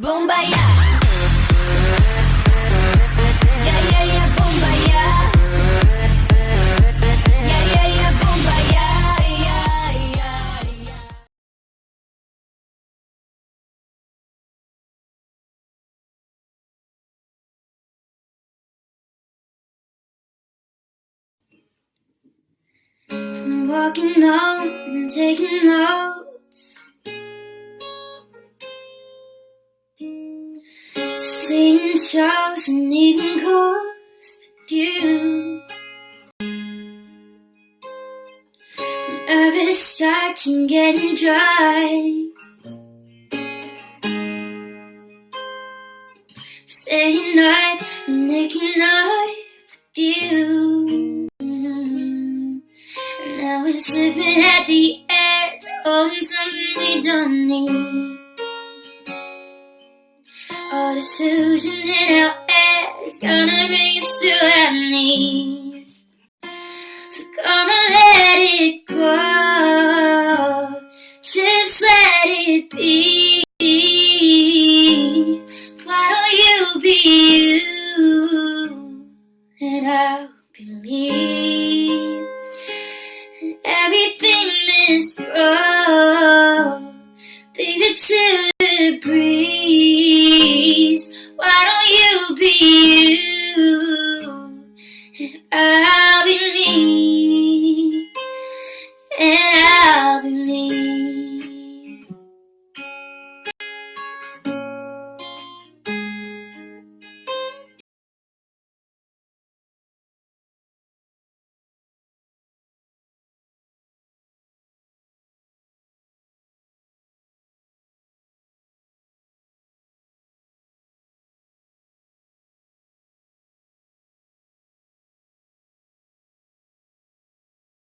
Bombaya. Yeah, yeah, yeah, bombaya. Yeah, yeah, yeah, bombaya. Yeah, yeah, yeah. I'm walking on and taking notes. Seeing shows and eating calls with you. Nervous touching getting dry. Staying night and making love with you. Now we're slipping at the edge of something we don't need. All the Susan in our heads gonna bring us to our knees. So come on, let it go, just let it be. Why don't you be you and I'll be me? And everything that's broke, leave it to.